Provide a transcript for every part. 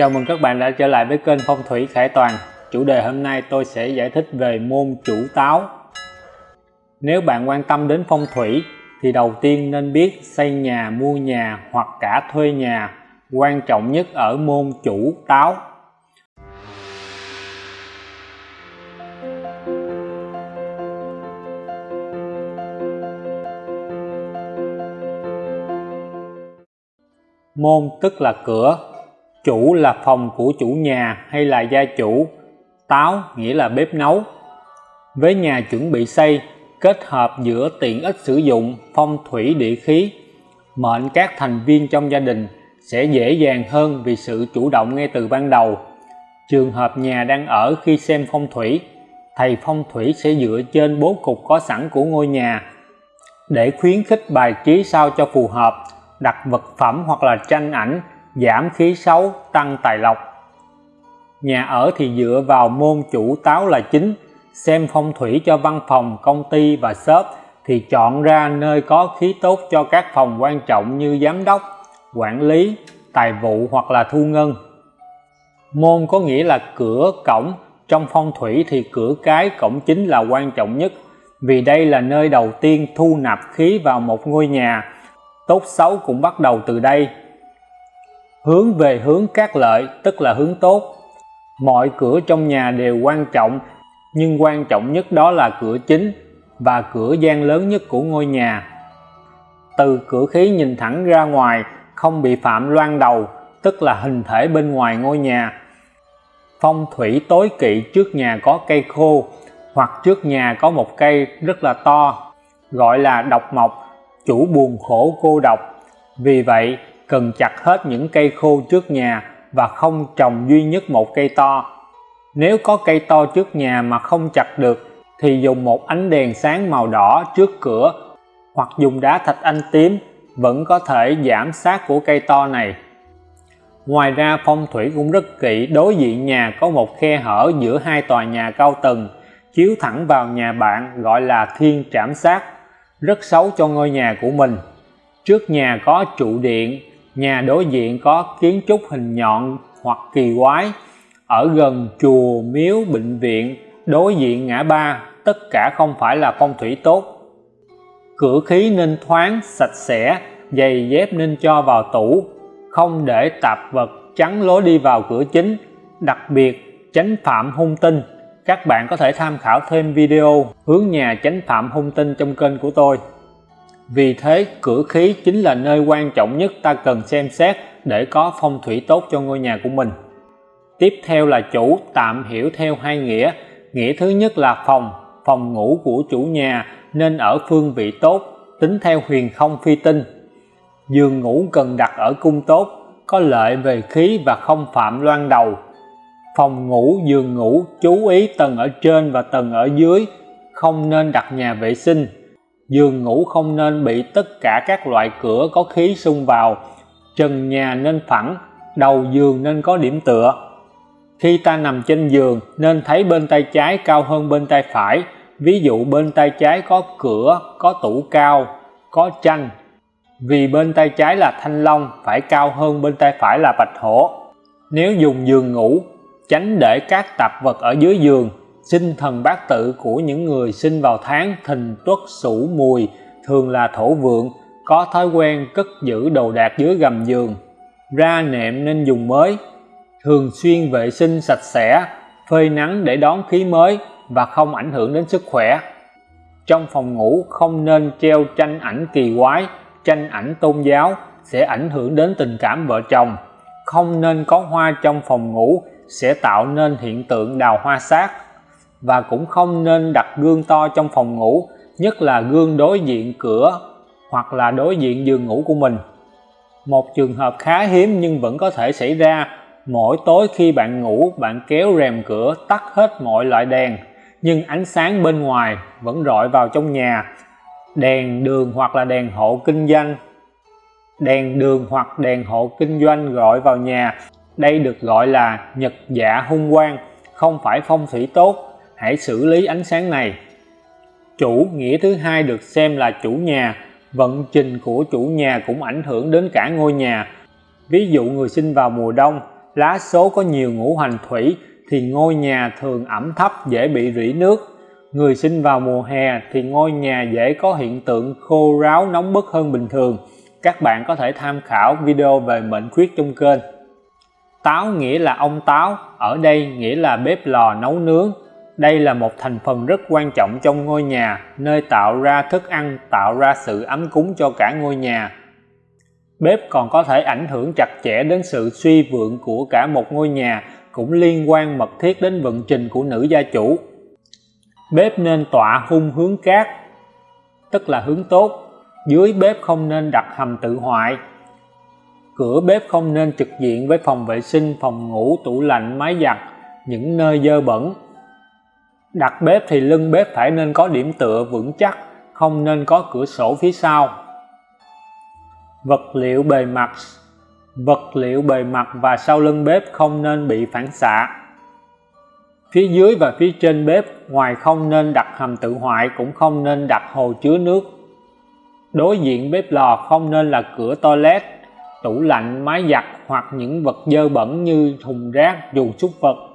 Chào mừng các bạn đã trở lại với kênh Phong thủy Khải Toàn. Chủ đề hôm nay tôi sẽ giải thích về môn chủ táo. Nếu bạn quan tâm đến phong thủy thì đầu tiên nên biết xây nhà, mua nhà hoặc cả thuê nhà. Quan trọng nhất ở môn chủ táo. Môn tức là cửa, chủ là phòng của chủ nhà hay là gia chủ, táo nghĩa là bếp nấu. Với nhà chuẩn bị xây, kết hợp giữa tiện ích sử dụng, phong thủy địa khí, mệnh các thành viên trong gia đình sẽ dễ dàng hơn vì sự chủ động ngay từ ban đầu. Trường hợp nhà đang ở khi xem phong thủy, thầy phong thủy sẽ dựa trên bố cục có sẵn của ngôi nhà để khuyến khích bài trí sao cho phù hợp đặt vật phẩm hoặc là tranh ảnh giảm khí xấu, tăng tài lộc. Nhà ở thì dựa vào môn chủ táo là chính, xem phong thủy cho văn phòng, công ty và shop thì chọn ra nơi có khí tốt cho các phòng quan trọng như giám đốc, quản lý, tài vụ hoặc là thu ngân. Môn có nghĩa là cửa cổng, trong phong thủy thì cửa cái cổng chính là quan trọng nhất, vì đây là nơi đầu tiên thu nạp khí vào một ngôi nhà. Tốt xấu cũng bắt đầu từ đây hướng về hướng các lợi, tức là hướng tốt. Mọi cửa trong nhà đều quan trọng, nhưng quan trọng nhất đó là cửa chính và cửa gian lớn nhất của ngôi nhà. Từ cửa khí nhìn thẳng ra ngoài, không bị phạm loan đầu, tức là hình thể bên ngoài ngôi nhà. Phong thủy tối kỵ trước nhà có cây khô, hoặc trước nhà có một cây rất là to, gọi là độc mộc, chủ buồn khổ cô độc. Vì vậy cần chặt hết những cây khô trước nhà và không trồng duy nhất một cây to. Nếu có cây to trước nhà mà không chặt được, thì dùng một ánh đèn sáng màu đỏ trước cửa hoặc dùng đá thạch anh tím vẫn có thể giảm sát của cây to này. Ngoài ra, phong thủy cũng rất kỹ. Đối diện nhà có một khe hở giữa hai tòa nhà cao tầng, chiếu thẳng vào nhà bạn, gọi là thiên trảm sát rất xấu cho ngôi nhà của mình. Trước nhà có trụ điện nhà đối diện có kiến trúc hình nhọn hoặc kỳ quái. Ở gần chùa miếu bệnh viện, đối diện ngã ba, tất cả không phải là phong thủy tốt. Cửa khí nên thoáng, sạch sẽ, giày dép nên cho vào tủ, không để tạp vật chắn lối đi vào cửa chính. Đặc biệt tránh phạm hung tinh. Các bạn có thể tham khảo thêm video hướng nhà tránh phạm hung tinh trong kênh của tôi vì thế cửa khí chính là nơi quan trọng nhất ta cần xem xét để có phong thủy tốt cho ngôi nhà của mình. Tiếp theo là chủ, tạm hiểu theo hai nghĩa. Nghĩa thứ nhất là phòng phòng ngủ của chủ nhà nên ở phương vị tốt, tính theo huyền không phi tinh. Giường ngủ cần đặt ở cung tốt, có lợi về khí và không phạm loan đầu. Phòng ngủ, giường ngủ, chú ý tầng ở trên và tầng ở dưới, không nên đặt nhà vệ sinh giường ngủ không nên bị tất cả các loại cửa có khí xung vào. Trần nhà nên phẳng, đầu giường nên có điểm tựa. Khi ta nằm trên giường, nên thấy bên tay trái cao hơn bên tay phải. Ví dụ bên tay trái có cửa, có tủ cao, có tranh vì bên tay trái là thanh long, phải cao hơn bên tay phải là bạch hổ. Nếu dùng giường ngủ, tránh để các tạp vật ở dưới giường sinh thần bát tự của những người sinh vào tháng thìn tuất sửu mùi, thường là thổ vượng, có thói quen cất giữ đồ đạc dưới gầm giường, ra nệm nên dùng mới, thường xuyên vệ sinh sạch sẽ, phơi nắng để đón khí mới và không ảnh hưởng đến sức khỏe. Trong phòng ngủ không nên treo tranh ảnh kỳ quái, tranh ảnh tôn giáo sẽ ảnh hưởng đến tình cảm vợ chồng. Không nên có hoa trong phòng ngủ sẽ tạo nên hiện tượng đào hoa sát và cũng không nên đặt gương to trong phòng ngủ, nhất là gương đối diện cửa hoặc là đối diện giường ngủ của mình. Một trường hợp khá hiếm nhưng vẫn có thể xảy ra, mỗi tối khi bạn ngủ, bạn kéo rèm cửa, tắt hết mọi loại đèn, nhưng ánh sáng bên ngoài vẫn rọi vào trong nhà. Đèn đường hoặc là đèn hộ kinh doanh, đèn đường hoặc đèn hộ kinh doanh gọi vào nhà. Đây được gọi là nhật dạ hung quang, không phải phong thủy tốt hãy xử lý ánh sáng này. Chủ nghĩa thứ hai được xem là chủ nhà. Vận trình của chủ nhà cũng ảnh hưởng đến cả ngôi nhà. Ví dụ người sinh vào mùa đông, lá số có nhiều ngũ hành thủy thì ngôi nhà thường ẩm thấp, dễ bị rỉ nước. Người sinh vào mùa hè thì ngôi nhà dễ có hiện tượng khô ráo, nóng bức hơn bình thường. Các bạn có thể tham khảo video về mệnh khuyết trong kênh. Táo nghĩa là ông táo, ở đây nghĩa là bếp lò nấu nướng đây là một thành phần rất quan trọng trong ngôi nhà, nơi tạo ra thức ăn, tạo ra sự ấm cúng cho cả ngôi nhà. Bếp còn có thể ảnh hưởng chặt chẽ đến sự suy vượng của cả một ngôi nhà, cũng liên quan mật thiết đến vận trình của nữ gia chủ. Bếp nên tọa hung hướng cát, tức là hướng tốt. Dưới bếp không nên đặt hầm tự hoại. Cửa bếp không nên trực diện với phòng vệ sinh, phòng ngủ, tủ lạnh máy giặt, những nơi dơ bẩn đặt bếp thì lưng bếp phải nên có điểm tựa vững chắc, không nên có cửa sổ phía sau. Vật liệu bề mặt. Vật liệu bề mặt và sau lưng bếp không nên bị phản xạ. Phía dưới và phía trên bếp, ngoài không nên đặt hầm tự hoại, cũng không nên đặt hồ chứa nước. Đối diện bếp lò không nên là cửa toilet, tủ lạnh máy giặt hoặc những vật dơ bẩn như thùng rác, dù súc vật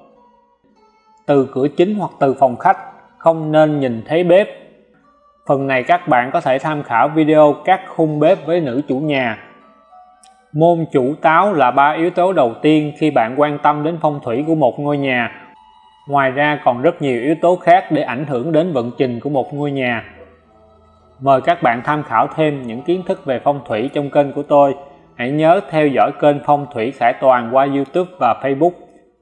từ cửa chính hoặc từ phòng khách, không nên nhìn thấy bếp. Phần này các bạn có thể tham khảo video các khung bếp với nữ chủ nhà. Môn chủ táo là ba yếu tố đầu tiên khi bạn quan tâm đến phong thủy của một ngôi nhà. Ngoài ra còn rất nhiều yếu tố khác để ảnh hưởng đến vận trình của một ngôi nhà. Mời các bạn tham khảo thêm những kiến thức về phong thủy trong kênh của tôi. Hãy nhớ theo dõi kênh phong thủy khải toàn qua youtube và facebook.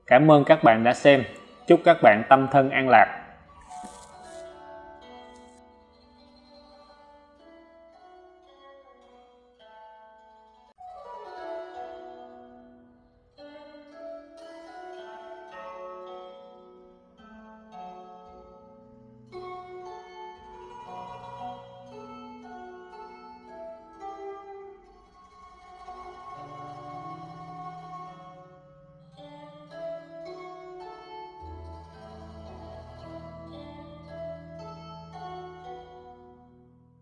Cảm ơn các bạn đã xem chúc các bạn tâm thân an lạc.